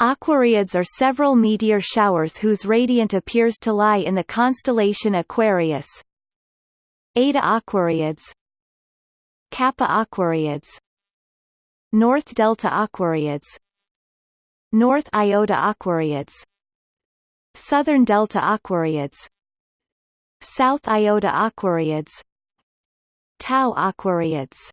Aquariids are several meteor showers whose radiant appears to lie in the constellation Aquarius. Eta Aquariids Kappa Aquariids North Delta Aquariids North Iota Aquariids Southern Delta Aquariids South Iota Aquariids Tau Aquariids